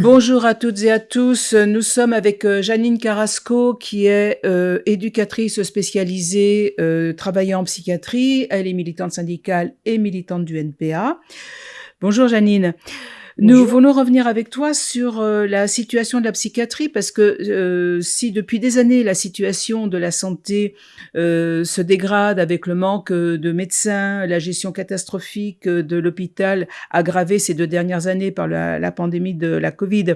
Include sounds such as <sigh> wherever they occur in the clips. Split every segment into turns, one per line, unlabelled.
Bonjour à toutes et à tous. Nous sommes avec euh, Janine Carrasco, qui est euh, éducatrice spécialisée euh, travaillant en psychiatrie. Elle est militante syndicale et militante du NPA. Bonjour Janine. Nous voulons revenir avec toi sur la situation de la psychiatrie parce que si depuis des années la situation de la santé se dégrade avec le manque de médecins, la gestion catastrophique de l'hôpital aggravée ces deux dernières années par la, la pandémie de la Covid,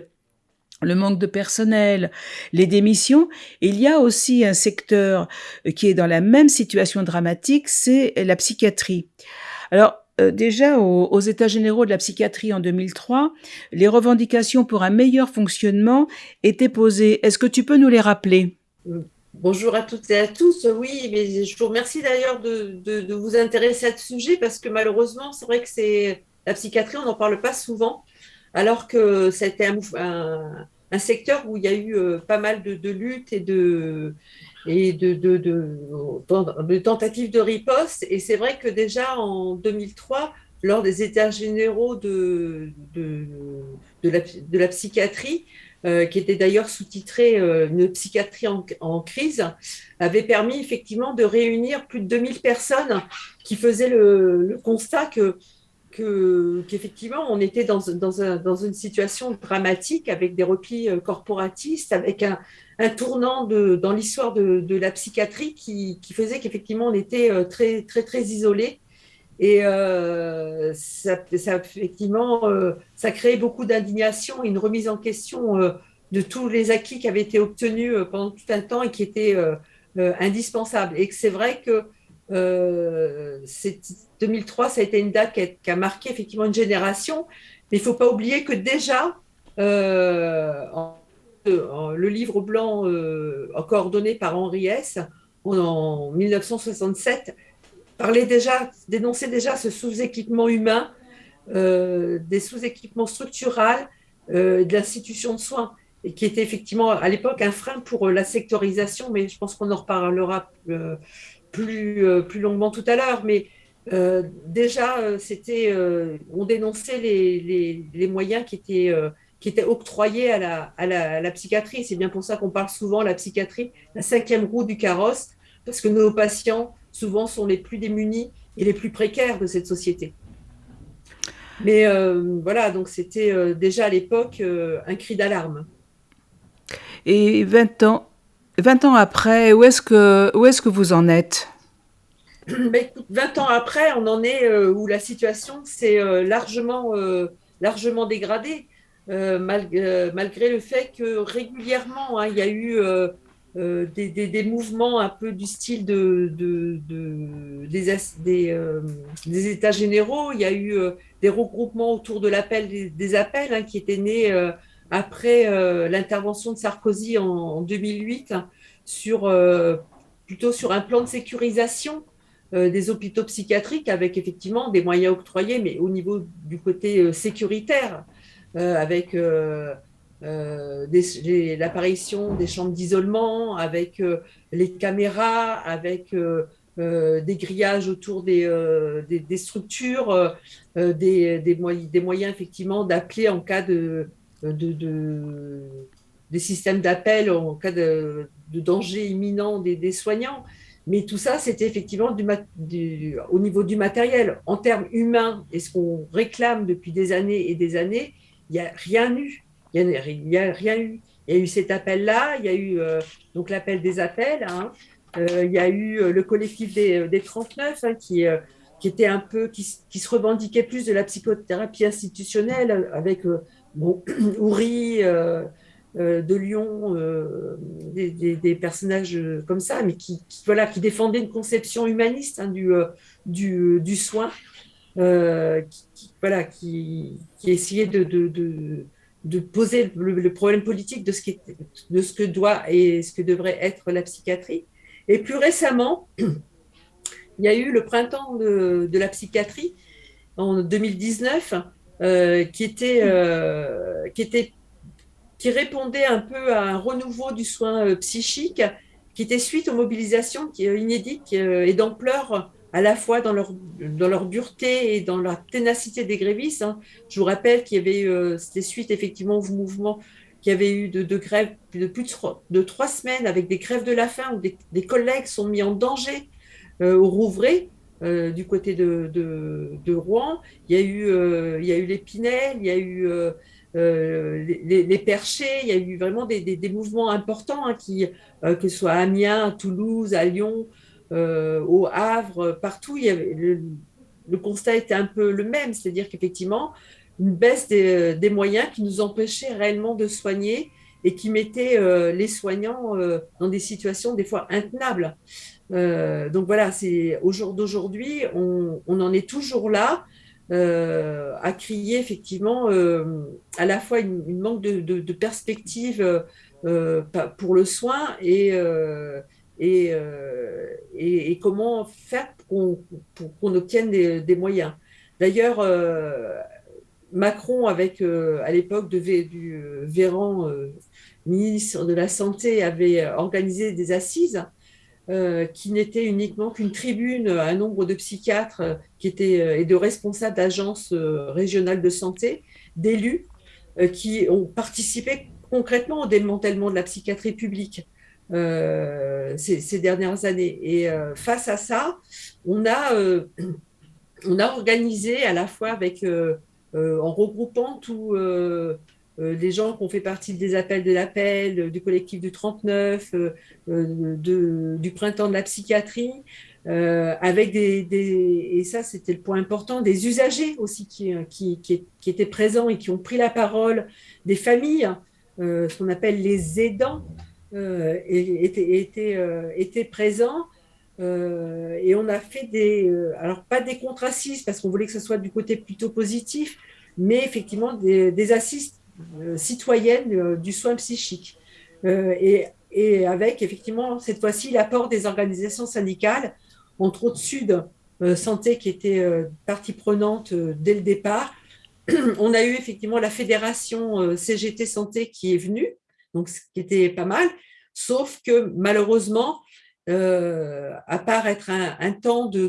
le manque de personnel, les démissions. Il y a aussi un secteur qui est dans la même situation dramatique, c'est la psychiatrie. Alors, euh, déjà aux, États généraux de la psychiatrie en 2003, les revendications pour un meilleur fonctionnement étaient posées. Est-ce que tu peux nous les rappeler?
Bonjour à toutes et à tous. Oui, mais je vous remercie d'ailleurs de, vous intéresser à ce sujet parce que malheureusement, c'est vrai que c'est la psychiatrie, on n'en parle pas souvent, alors que c'était un, secteur où il y a eu euh, pas mal de, luttes et de, et de, de, de, tentatives de riposte. Et c'est vrai que déjà en 2003, lors des états généraux de, de, la, de la, psychiatrie, euh, qui était d'ailleurs sous-titré euh, Une psychiatrie en, crise, avait permis effectivement de réunir plus de 2000 personnes qui faisaient le, constat que qu'effectivement, on était dans, dans, un, dans, une situation dramatique avec des replis euh, corporatistes, avec un, tournant dans l'histoire de, la psychiatrie qui, faisait qu'effectivement on était euh, très très très isolé et euh, ça, effectivement ça créait beaucoup d'indignation et une remise en question de tous les acquis qui avaient été obtenus pendant tout un temps et qui étaient indispensables. Et que c'est vrai que 2003 ça a été une date qui a, marqué effectivement une génération mais il ne faut pas oublier que déjà en le livre blanc euh, coordonné par Henri S. en 1967 parlait déjà, dénonçait déjà ce sous-équipement humain, euh, des sous-équipements structurels euh, de l'institution de soins, et qui était effectivement à l'époque un frein pour la sectorisation, mais je pense qu'on en reparlera plus, plus longuement tout à l'heure. Mais déjà, c'était, on dénonçait les, les, moyens qui étaient qui était octroyée à la, à la, psychiatrie. C'est bien pour ça qu'on parle souvent de la psychiatrie, la cinquième roue du carrosse, parce que nos patients, souvent, sont les plus démunis et les plus précaires de cette société. Mais euh, voilà, donc c'était euh, déjà à l'époque euh, un cri d'alarme.
Et 20 ans, 20 ans après, où est-ce que, où est que vous en êtes?
20 <clears throat> ben, ans après, on en est où la situation s'est largement, largement dégradée. Euh, euh, malgré le fait que régulièrement, hein, il y a eu euh, des, mouvements un peu du style de, des, des, États généraux. Il y a eu des regroupements autour de l'appel des, appels hein, qui étaient nés après l'intervention de Sarkozy en, 2008 sur, plutôt sur un plan de sécurisation des hôpitaux psychiatriques avec effectivement des moyens octroyés, mais au niveau du côté sécuritaire. Euh, avec euh, euh, l'apparition des chambres d'isolement, avec les caméras, avec des grillages autour des, structures, des, moyens effectivement d'appeler en cas de, de, des systèmes d'appel en cas de, danger imminent des, soignants. Mais tout ça, c'était effectivement au niveau du matériel. En termes humains, et ce qu'on réclame depuis des années et des années, il n'y a rien eu. Il n'y a, rien eu. Il y a eu cet appel-là, il y a eu euh, donc l'appel des appels, hein. euh, il y a eu euh, le collectif des, des 39 hein, qui, était un peu, qui, se revendiquait plus de la psychothérapie institutionnelle avec bon, <clears throat> Ouri de Lyon, des, des, personnages comme ça, mais qui, voilà, qui défendaient une conception humaniste hein, du, du, soin. qui, voilà, qui, qui essayait de, de, de, poser le, problème politique de ce, qui de ce que doit et ce que devrait être la psychiatrie. Et plus récemment, <clears throat> il y a eu le printemps de, de la psychiatrie en 2019 euh, qui, était, euh, qui, était, qui répondait un peu à un renouveau du soin euh, psychique qui était suite aux mobilisations inédites et d'ampleur à la fois dans leur, dans leur dureté et dans la ténacité des grévistes. Hein. Je vous rappelle qu'il y avait, c'était suite effectivement au mouvement qu'il y avait eu de, de grèves de plus de trois, semaines avec des grèves de la faim où des, des collègues sont mis en danger euh, au Rouvray. Euh, du côté de, de, Rouen, il y a eu, euh, il y a eu l'Épinel, il y a eu euh, les, les, perchés, il y a eu vraiment des, des, mouvements importants, hein, qui, que ce soit à Amiens, à Toulouse, à Lyon, au Havre, partout, le, constat était un peu le même, c'est-à-dire qu'effectivement, une baisse des, des, moyens qui nous empêchait réellement de soigner et qui mettait les soignants dans des situations des fois intenables. Euh, donc voilà, c'est au jour d'aujourd'hui, on, en est toujours là à crier effectivement à la fois une, manque de, perspective pour le soin et euh, comment faire pour qu'on qu obtienne des, moyens. D'ailleurs, euh, Macron, avec euh, à l'époque du euh, Véran, euh, ministre de la Santé, avait organisé des assises qui n'étaient uniquement qu'une tribune à un nombre de psychiatres qui étaient, et de responsables d'agences régionales de santé, d'élus, qui ont participé concrètement au démantèlement de la psychiatrie publique euh, ces, ces, dernières années. Et euh, face à ça, on a, euh, <clears throat> on a organisé à la fois avec, euh, euh, en regroupant tous les gens qui ont fait partie des appels de l'appel, du collectif du 39, de, du printemps de la psychiatrie, avec des, des, et ça c'était le point important, des usagers aussi qui, qui, qui, qui, étaient présents et qui ont pris la parole, des familles, ce qu'on appelle les aidants, euh, était, était, euh, était présent. Euh, et on a fait des, alors pas des contre-assises parce qu'on voulait que ce soit du côté plutôt positif, mais effectivement des, des citoyennes du soin psychique. et, et avec effectivement cette fois-ci l'apport des organisations syndicales, entre autres Sud Santé qui était partie prenante dès le départ. <clears throat> On a eu effectivement la fédération CGT Santé qui est venue, donc ce qui était pas mal. Sauf que malheureusement, euh, à part être un, temps de,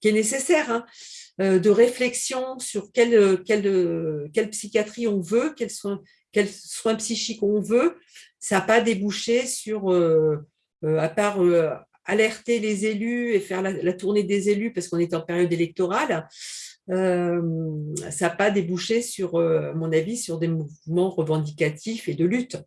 qui est nécessaire, hein, euh, de réflexion sur quelle, quelle, quelle psychiatrie on veut, quels soins, quels soins psychiques on veut, ça n'a pas débouché sur, euh, euh à part euh, alerter les élus et faire la, la tournée des élus parce qu'on est en période électorale, euh, ça n'a pas débouché sur, à mon avis, sur des mouvements revendicatifs et de lutte.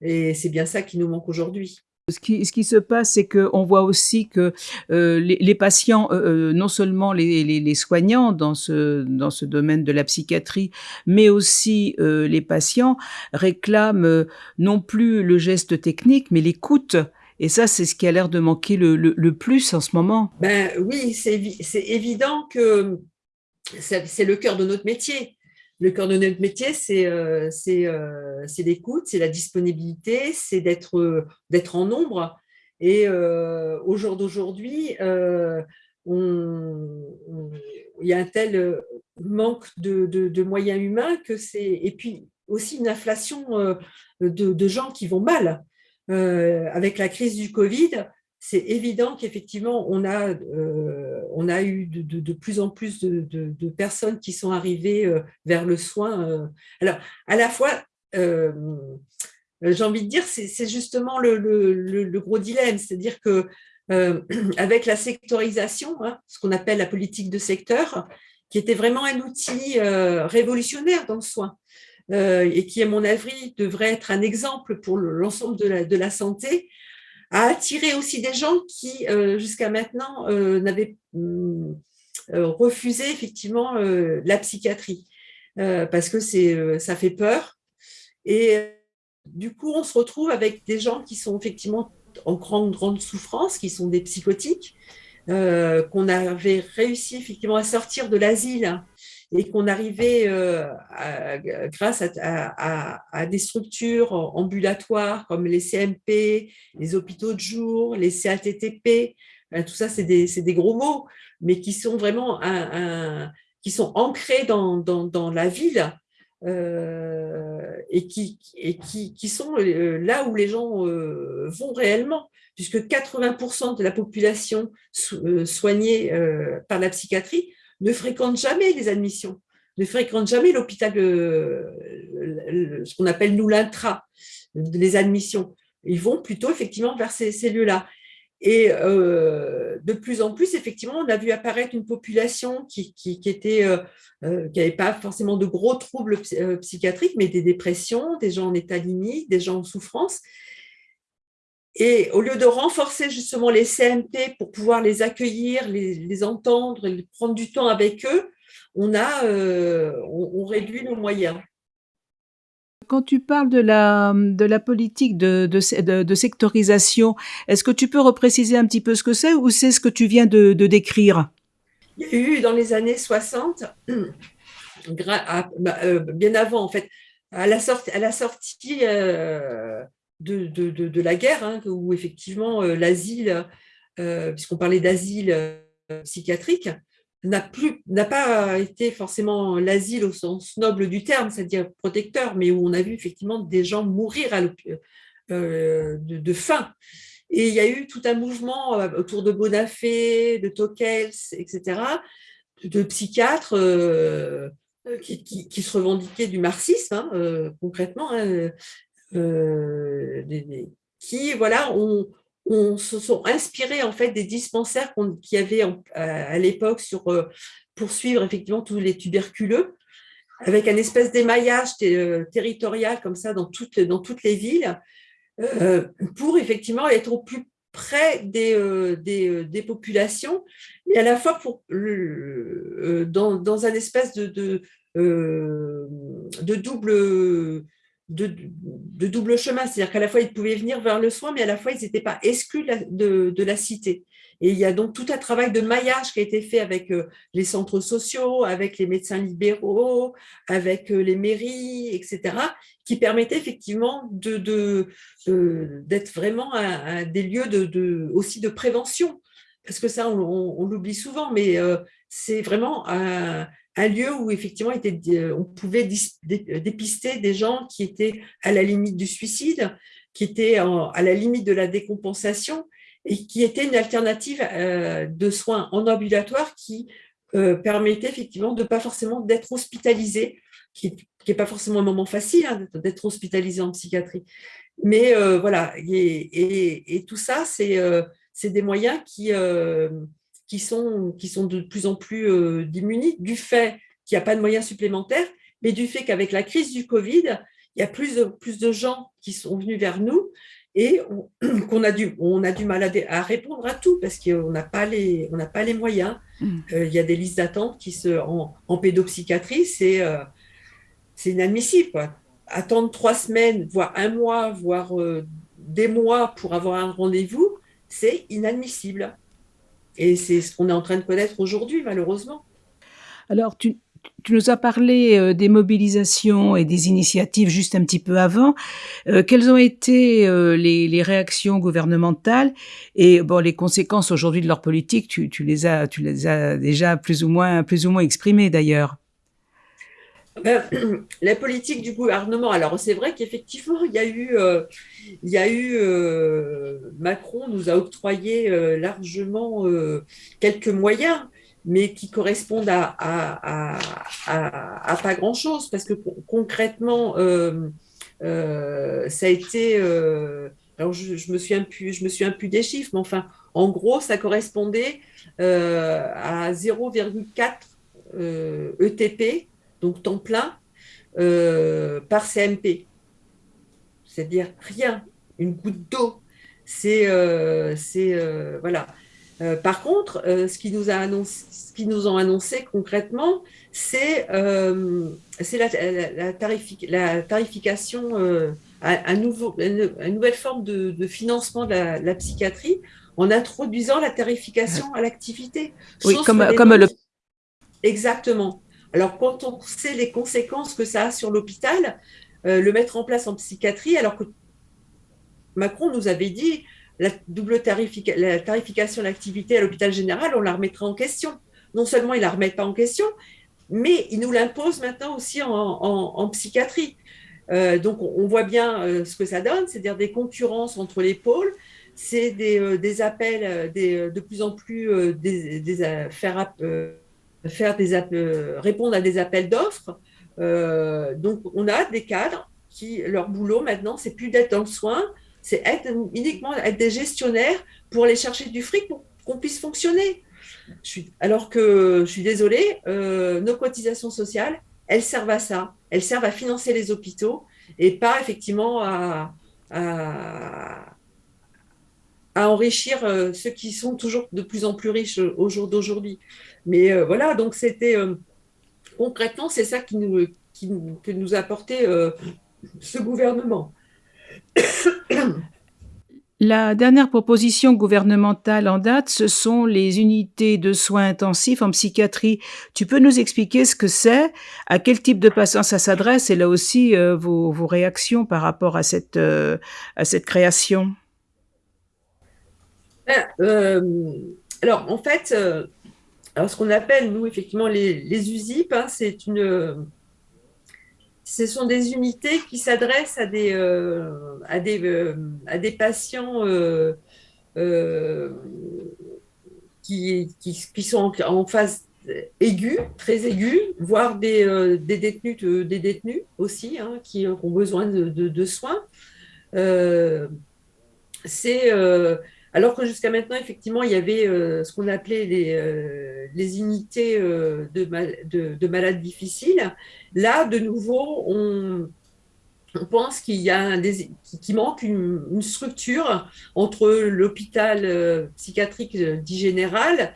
Et c'est bien ça qui nous manque aujourd'hui.
Ce qui, ce qui, se passe, c'est qu'on voit aussi que euh, les, les, patients, euh, non seulement les, les, les, soignants dans ce, dans ce domaine de la psychiatrie, mais aussi euh, les patients réclament euh, non plus le geste technique, mais l'écoute. Et ça, c'est ce qui a l'air de manquer le, le, le, plus en ce moment.
Ben oui, c'est évident que c'est le cœur de notre métier le cœur de notre métier, c'est euh, euh, l'écoute, c'est la disponibilité, c'est d'être euh, en nombre. Et au jour d'aujourd'hui, il y a un tel manque de, de, de moyens humains que c'est et puis aussi une inflation de, de, gens qui vont mal. avec la crise du Covid, c'est évident qu'effectivement, on, a, euh, on a eu de, plus en plus de, personnes qui sont arrivées euh, vers le soin. Euh. Alors, à la fois, j'ai envie de dire, c'est justement le, gros dilemme, c'est-à-dire que <clears throat> avec la sectorisation, hein, ce qu'on appelle la politique de secteur, qui était vraiment un outil révolutionnaire dans le soin, et qui, à mon avis, devrait être un exemple pour l'ensemble de la santé, a attiré aussi des gens qui, euh, jusqu'à maintenant, euh, n'avaient euh, refusé effectivement la psychiatrie, parce que ça fait peur. Et du coup, on se retrouve avec des gens qui sont effectivement en grande, grande souffrance, qui sont des psychotiques, qu'on avait réussi effectivement à sortir de l'asile et qu'on arrivait, euh, grâce à, des structures ambulatoires comme les CMP, les hôpitaux de jour, les CATTP, euh, tout ça c'est des, gros mots, mais qui sont vraiment qui sont ancrés dans, la ville et, qui, et qui, qui, sont là où les gens vont réellement, puisque 80% de la population soignée par la psychiatrie ne fréquente jamais les admissions, ne fréquente jamais l'hôpital, ce qu'on appelle nous l'intra, les admissions. Ils vont plutôt effectivement vers ces, ces lieux-là. Et euh, de plus en plus, effectivement, on a vu apparaître une population qui, qui, était, euh, euh, qui n'avait pas forcément de gros troubles psychiatriques, mais des dépressions, des gens en état limite, des gens en souffrance. Et au lieu de renforcer justement les CMP pour pouvoir les accueillir, les, les entendre, prendre du temps avec eux, on a on, on réduit nos moyens.
Quand tu parles de la, de la politique de, de, de, sectorisation, est-ce que tu peux repréciser un petit peu ce que c'est ou c'est ce que tu viens de, décrire?
Il y a eu dans les années 60, bah, euh, bien avant en fait, à la sortie, à la sortie euh, de, de, la guerre, hein, où effectivement euh, l'asile, puisqu'on parlait d'asile psychiatrique, n'a pas été forcément l'asile au sens noble du terme, c'est-à-dire protecteur, mais où on a vu effectivement des gens mourir à euh, de, faim. Et il y a eu tout un mouvement euh, autour de Bonafé, de Tokels, etc., de psychiatres euh, qui, se revendiquaient du marxisme, hein, concrètement, hein, qui voilà, ont, on se sont inspirés en fait des dispensaires qu'il y avait à, l'époque sur euh, pour suivre effectivement tous les tuberculeux, avec un espèce d'émaillage euh, territorial comme ça dans toutes, dans toutes les villes, euh, pour effectivement être au plus près des, des, populations, mais à la fois pour, dans, dans un espèce de, de double de, double chemin, c'est-à-dire qu'à la fois ils pouvaient venir vers le soin, mais à la fois ils n'étaient pas exclus de, la cité. Et il y a donc tout un travail de maillage qui a été fait avec euh, les centres sociaux, avec les médecins libéraux, avec euh, les mairies, etc., qui permettait effectivement de, d'être vraiment des lieux aussi de prévention. Parce que ça, on, l'oublie souvent, mais euh, c'est vraiment un lieu où effectivement euh, on pouvait euh, dépister des gens qui étaient à la limite du suicide, qui étaient à la limite de la décompensation et qui était une alternative euh, de soins en ambulatoire qui permettait effectivement de pas forcément d'être hospitalisé, qui n'est pas forcément un moment facile hein, d'être hospitalisé en psychiatrie. Mais voilà, et, tout ça, c'est des moyens qui, qui sont, qui sont de plus en plus euh, du fait qu'il n'y a pas de moyens supplémentaires, mais du fait qu'avec la crise du Covid, il y a plus de, plus de gens qui sont venus vers nous et <clears throat> qu'on a, du, on a du mal à, répondre à tout parce qu'on n'a pas, les, on pas les moyens. Mm. Euh, il y a des listes d'attente qui se, en, en pédopsychiatrie, c'est euh, inadmissible. Quoi. Attendre trois semaines, voire un mois, voire des mois pour avoir un rendez-vous, c'est inadmissible. Et c'est ce qu'on est en train de connaître aujourd'hui, malheureusement.
Alors, tu, nous as parlé euh, des mobilisations et des initiatives juste un petit peu avant. Euh, quelles ont été euh, les, réactions gouvernementales et bon, les conséquences aujourd'hui de leur politique? Tu, les as, tu les as déjà plus ou moins, plus ou moins exprimées d'ailleurs.
Ben, <clears throat> la politique du gouvernement, alors c'est vrai qu'effectivement, il y a eu, euh, il y a eu euh, Macron nous a octroyé euh, largement quelques moyens, mais qui correspondent à, à, à, pas grand-chose, parce que concrètement, ça a été, alors je, je, me suis un peu, je me un peu des chiffres, mais enfin, en gros, ça correspondait à 0,4 ETP donc temps plein, euh, par CMP. C'est-à-dire rien, une goutte d'eau. C'est, euh, euh, voilà. par contre, ce qui nous a annoncé, ce qui nous ont annoncé concrètement, c'est, c'est la, la, tarification, un nouveau, une, nouvelle forme de, financement de la, psychiatrie en introduisant la tarification à l'activité.
Oui, comme, comme le...
Exactement. Alors, quand on sait les conséquences que ça a sur l'hôpital, euh, le mettre en place en psychiatrie, alors que Macron nous avait dit la double la tarification de l'activité à l'hôpital général, on la remettra en question. Non seulement il la remet pas en question, mais il nous l'impose maintenant aussi en, psychiatrie. donc, on, voit bien ce que ça donne, c'est-à-dire des concurrences entre les pôles, c'est des, appels de plus en plus des, des faire des répondre à des appels d'offres. donc, on a des cadres qui, leur boulot maintenant, c'est plus d'être dans le soin, c'est être uniquement être des gestionnaires pour aller chercher du fric pour qu'on puisse fonctionner. alors que je suis désolée, euh, nos cotisations sociales, elles servent à ça. Elles servent à financer les hôpitaux et pas effectivement à, à, enrichir euh, ceux qui sont toujours de plus en plus riches au jour d'aujourd'hui. Mais euh, voilà, donc c'était concrètement, c'est ça qui nous, qui, que nous a apporté ce gouvernement. <coughs>
La dernière proposition gouvernementale en date, ce sont les unités de soins intensifs en psychiatrie. Tu peux nous expliquer ce que c'est, à quel type de patients ça s'adresse et là aussi euh, vos, réactions par rapport à cette, euh, à cette création?
Ben, euh, Alors en fait, alors ce qu'on appelle nous effectivement les, les USIP, hein, c'est une ce sont des unités qui s'adressent à des, euh, à euh, à des patients euh, qui, qui, sont en, phase aiguë, très aiguë, voire des, des, détenus, des détenus aussi, hein, qui ont besoin de, de, de soins. c'est alors que jusqu'à maintenant, effectivement, il y avait euh, ce qu'on appelait les, euh, unités euh, de, de, malades difficiles. Là, de nouveau, on, pense qu'il y a manque une, structure entre l'hôpital psychiatrique dit général,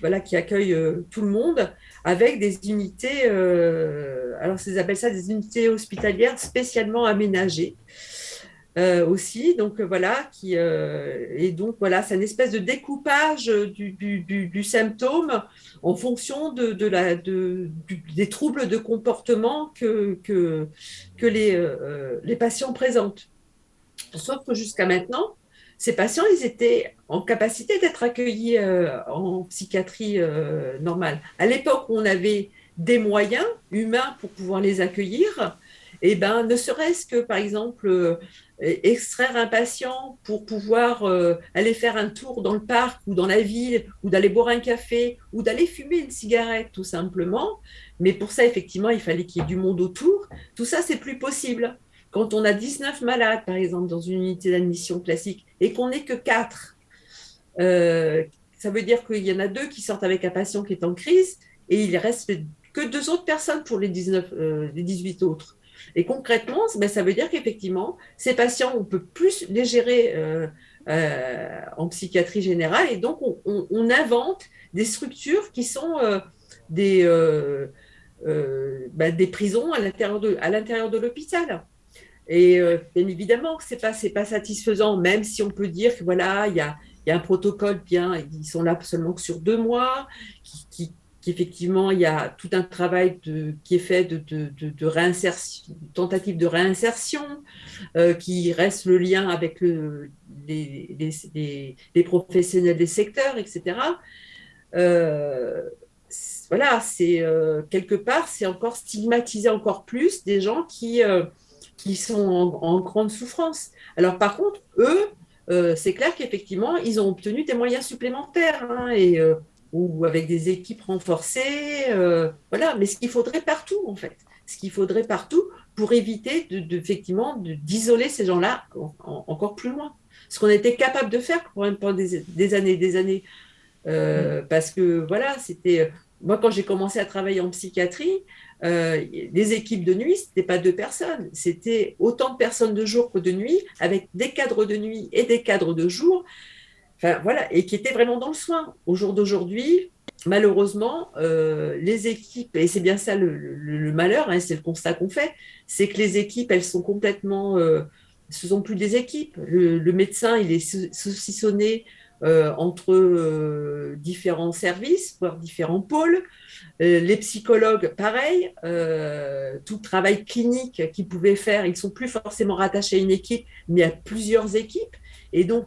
voilà, qui accueille tout le monde, avec des unités, alors ils appellent ça des unités hospitalières spécialement aménagées. Euh, aussi. Donc euh, voilà, qui euh, et donc voilà, c'est une espèce de découpage du, symptôme en fonction de, des troubles de comportement que, que, les, les patients présentent. Sauf que jusqu'à maintenant, ces patients, ils étaient en capacité d'être accueillis en psychiatrie normale. À l'époque on avait des moyens humains pour pouvoir les accueillir, et eh ben, ne serait-ce que, par exemple, extraire un patient pour pouvoir euh, aller faire un tour dans le parc ou dans la ville, ou d'aller boire un café, ou d'aller fumer une cigarette, tout simplement. Mais pour ça, effectivement, il fallait qu'il y ait du monde autour. Tout ça, c'est plus possible. Quand on a 19 malades, par exemple, dans une unité d'admission classique, et qu'on n'est que 4, euh, ça veut dire qu'il y en a deux qui sortent avec un patient qui est en crise, et il reste que deux autres personnes pour les, 19, euh, les 18 autres. Et concrètement, ben, ça veut dire qu'effectivement, ces patients, on peut plus les gérer euh, euh, en psychiatrie générale et donc on, invente des structures qui sont euh, des, ben, des prisons à l'intérieur de, l'hôpital. Et bien évidemment, ce n'est pas, satisfaisant, même si on peut dire que voilà, il y a, y a un protocole bien, ils sont là seulement que sur deux mois, qui, qu'effectivement, il y a tout un travail qui est fait de, réinsertion, tentative de réinsertion, euh, qui reste le lien avec le, les, les, les, professionnels des secteurs, etc. Euh, voilà, c'est euh, quelque part, c'est encore stigmatiser encore plus des gens qui, qui sont en, grande souffrance. Alors par contre, eux, c'est clair qu'effectivement, ils ont obtenu des moyens supplémentaires. Hein, et ou avec des équipes renforcées, euh, voilà. Mais ce qu'il faudrait partout, en fait, ce qu'il faudrait partout pour éviter de, effectivement d'isoler ces gens-là encore plus loin. Ce qu'on était capable de faire pendant des, des années, des années, euh, mm. parce que voilà, c'était moi quand j'ai commencé à travailler en psychiatrie, euh, les équipes de nuit, c'était pas deux personnes, c'était autant de personnes de jour que de nuit, avec des cadres de nuit et des cadres de jour voilà, et qui était vraiment dans le soin. Au jour d'aujourd'hui, malheureusement, euh, les équipes, et c'est bien ça le, malheur, hein, c'est le constat qu'on fait, c'est que les équipes, elles sont complètement, euh, ce sont plus des équipes. Le, médecin, il est saucissonné euh, entre différents services, voire différents pôles. les psychologues, pareil, tout travail clinique qu'ils pouvaient faire, ils ne sont plus forcément rattachés à une équipe, mais à plusieurs équipes. Et donc,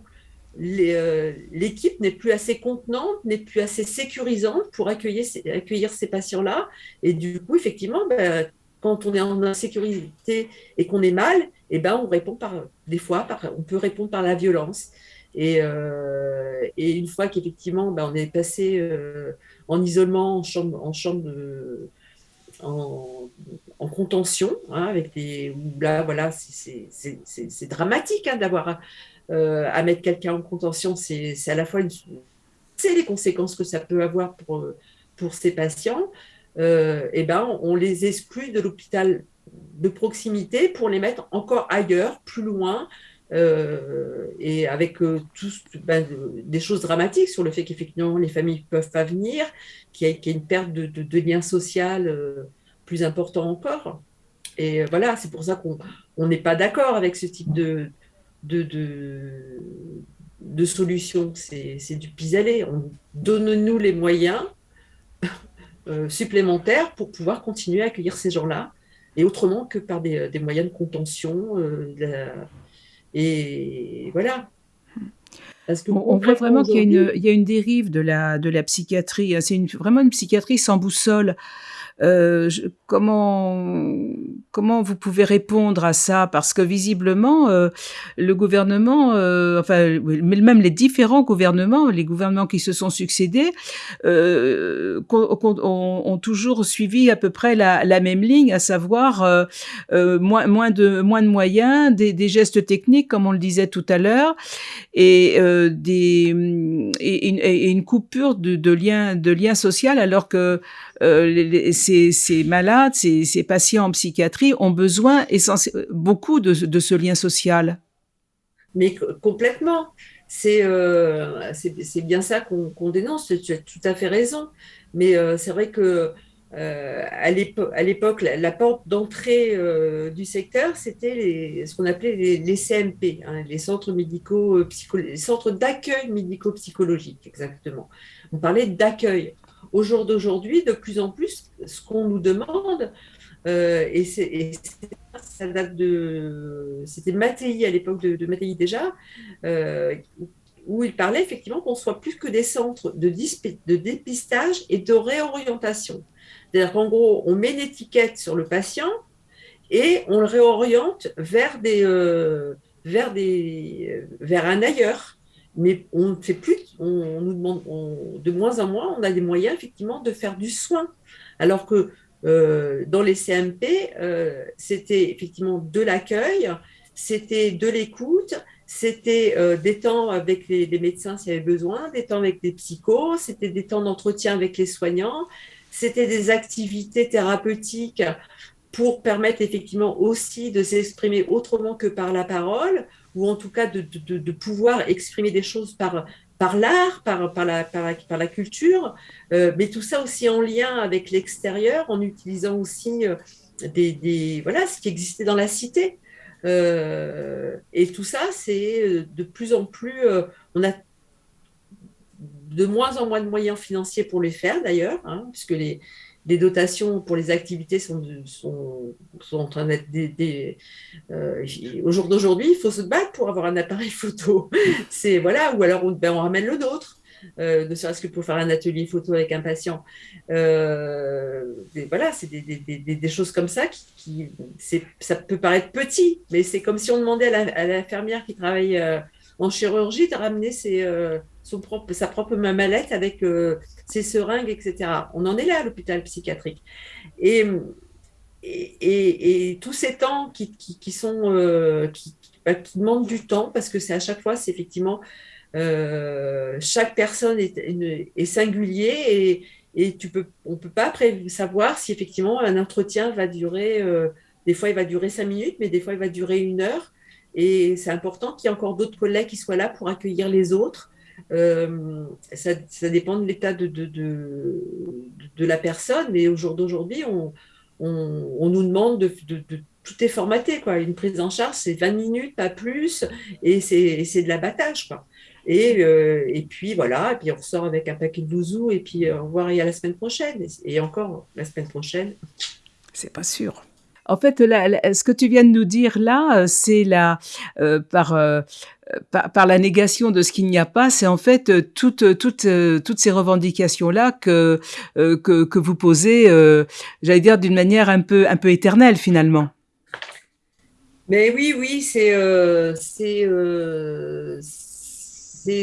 l'équipe n'est plus assez contenante, n'est plus assez sécurisante pour accueillir, ces patients-là. Et du coup, effectivement, ben, quand on est en insécurité et qu'on est mal, eh ben, on répond par, des fois, on peut répondre par la violence. Et, euh, et une fois qu'effectivement, ben, on est passé euh, en isolement, en chambre, en en, contention, hein, avec des, là, voilà, c'est dramatique hein, d'avoir euh, à mettre quelqu'un en contention. C'est à la fois une, les conséquences que ça peut avoir pour, pour ces patients. et eh ben, on les exclut de l'hôpital de proximité pour les mettre encore ailleurs, plus loin, euh, et avec euh, tous ben, des choses dramatiques sur le fait qu'effectivement les familles ne peuvent pas venir, qu'il y, a une perte de, de, lien social euh, plus important encore. Et voilà, c'est pour ça qu'on n'est pas d'accord avec ce type de, de, de, solution. C'est du pis-aller. Donne-nous les moyens <laughs> supplémentaires pour pouvoir continuer à accueillir ces gens-là, et autrement que par des, des moyens de contention. Et voilà.
Parce que on, voit vraiment qu'il y, y, a une dérive de la, de la psychiatrie. Hein. C'est vraiment une psychiatrie sans boussole. Euh, comment comment vous pouvez répondre à ça? Parce que visiblement, euh, le gouvernement, euh, enfin, même les différents gouvernements, les gouvernements qui se sont succédés, euh, ont, ont, toujours suivi à peu près la, même ligne, à savoir euh, moins, moins, de, moins de moyens, des, gestes techniques, comme on le disait tout à l'heure, et, des, et, une coupure de, de lien, de lien social, alors que les, ces, malades, ces, patients en psychiatrie, ont besoin beaucoup de, ce lien social.
Mais complètement. C'est euh, c'est bien ça qu'on dénonce. Tu as tout à fait raison. Mais euh, c'est vrai que euh, à l'époque, la, porte d'entrée du secteur, c'était ce qu'on appelait les, CMP, hein, les centres médicaux les centres d'accueil médico-psychologique, exactement. On parlait d'accueil. Au jour d'aujourd'hui, de plus en plus, ce qu'on nous demande, euh, et, ça date de. C'était Mattei à l'époque de, de déjà, euh, où il parlait effectivement qu'on soit plus que des centres de, dépistage et de réorientation. C'est-à-dire qu'en gros, on met une étiquette sur le patient et on le réoriente vers, des, euh, vers, des, vers un ailleurs. Mais on fait plus, on, nous demande, de moins en moins, on a des moyens effectivement de faire du soin. Alors que euh, dans les CMP, euh, c'était effectivement de l'accueil, c'était de l'écoute, c'était euh, des temps avec les, médecins s'il y avait besoin, des temps avec des psychos, c'était des temps d'entretien avec les soignants, c'était des activités thérapeutiques pour permettre effectivement aussi de s'exprimer autrement que par la parole, ou en tout cas de, pouvoir exprimer des choses par, l'art, par, par, la, par, la, culture, euh, mais tout ça aussi en lien avec l'extérieur, en utilisant aussi euh, des, voilà, ce qui existait dans la cité. Euh, et tout ça, c'est de plus en plus, on a de moins en moins de moyens financiers pour les faire d'ailleurs, hein, puisque les, les dotations pour les activités sont, sont, sont en train d'être des, euh, au jour d'aujourd'hui, il faut se battre pour avoir un appareil photo. <laughs> C'est voilà, ou alors on, ben, on ramène le nôtre. Euh, ne serait-ce que pour faire un atelier photo avec un patient. Euh, voilà, c'est des, des, des, choses comme ça qui, ça peut paraître petit, mais c'est comme si on demandait à l'infirmière qui travaille en chirurgie de ramener ses, euh, propre, sa propre mallette avec euh, ses seringues, etc. On en est là à l'hôpital psychiatrique. Et, et, tous ces temps qui, qui, sont, euh, qui, bah, qui, demandent du temps, parce que c'est à chaque fois, c'est effectivement, euh, chaque personne est, est singulier et, et tu peux, on ne peut pas savoir si effectivement un entretien va durer, des fois il va durer cinq minutes, mais des fois il va durer une heure. Et c'est important qu'il y ait encore d'autres collègues qui soient là pour accueillir les autres euh, ça, dépend de l'état de, de, de, la personne, mais au jour d'aujourd'hui, on, on, nous demande de, tout est formaté, quoi. Une prise en charge, c'est 20 minutes, pas plus, et c'est de l'abattage. Et, euh, et puis voilà, et puis on ressort avec un paquet de bouzous, et puis euh, au revoir, y a la semaine prochaine, et, encore la semaine prochaine.
C'est pas sûr. En fait, là, là, ce que tu viens de nous dire là, heu, c'est la par, heu par par la négation de ce qu'il n'y a pas, c'est en fait, toutes, toutes, toutes ces revendications-là que, heu, que que vous posez, j'allais dire d'une manière un peu un peu éternelle, finalement.
Mais oui, oui, c'est, c'est,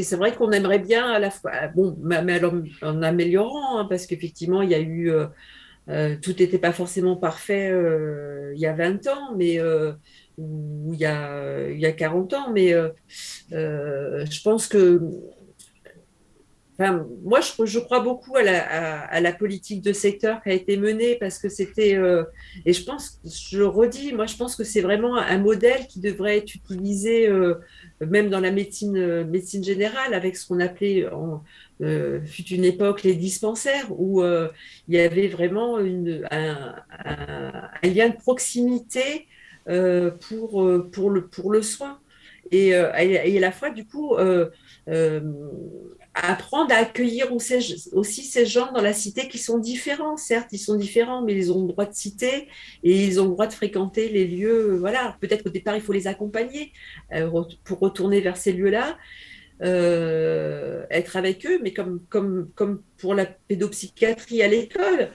c'est vrai qu'on aimerait bien à la fois bon, mais en améliorant, hein, parce qu'effectivement, il y a eu, heu, tout était pas forcément parfait, heu, il y a 20 ans, mais ou il y a il y a 40 ans, mais je pense que moi, je crois beaucoup à la politique de secteur qui a été menée parce que c'était, heu et je pense je le redis, moi, je pense que c'est vraiment un modèle qui devrait être utilisé, heu, même dans la médecine, heu, médecine générale avec ce qu'on appelait fut une époque les dispensaires où, il y avait vraiment un lien de proximité, pour, pour le pour le soin. Et à la fois du coup, apprendre à accueillir aussi ces gens dans la cité qui sont différents. Certes, ils sont différents, mais ils ont le droit de citer et ils ont le droit de fréquenter les lieux, voilà. Peut-être qu'au départ, il faut les accompagner, ret pour retourner vers ces lieux-là, heu, être avec eux, mais comme pour la pédopsychiatrie à l'école,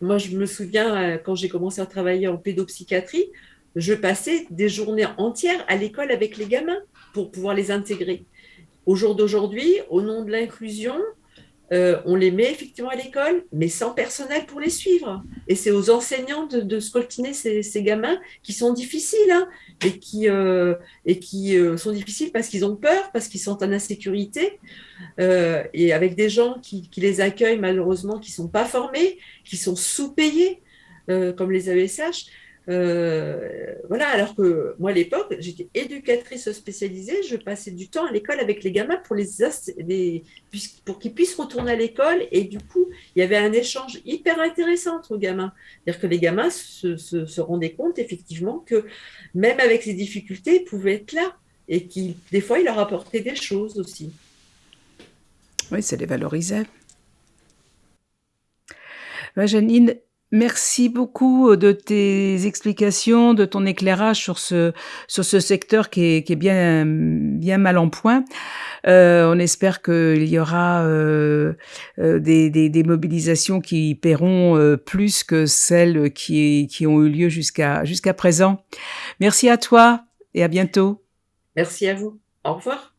moi, je me souviens, quand j'ai commencé à travailler en pédopsychiatrie, je passais des journées entières à l'école avec les gamins pour pouvoir les intégrer. Au jour d'aujourd'hui, au nom de l'inclusion, heu, on les met effectivement à l'école, mais sans personnel pour les suivre et c'est aux enseignants de de ces gamins qui sont difficiles, hein et qui, qui, heu, sont difficiles parce qu'ils ont peur, parce qu'ils sont en insécurité, et avec des gens qui qui les accueillent malheureusement, qui sont pas formés, qui sont sous-payés, comme les AESH. Heu, voilà, alors que moi, à l'époque, j'étais éducatrice spécialisée, je passais du temps à l'école avec les gamins pour les pour qu'ils puissent retourner à l'école et du coup, il y avait un échange hyper intéressant entre gamins. C'est-à-dire que les gamins se rendaient compte effectivement que même avec ces difficultés, ils pouvaient être là et qui des fois, ils leur apportaient des choses aussi.
Oui, ça les valorisait. Janine, merci beaucoup, heu, de tes explications, de ton éclairage sur ce sur ce secteur qui est qui est bien bien mal en point. Heu, on espère qu'il y aura, heu heu, des des des mobilisations qui paieront, heu, plus que celles qui qui ont eu lieu jusqu'à jusqu'à présent. Merci à toi et à bientôt.
Merci à vous. Au revoir.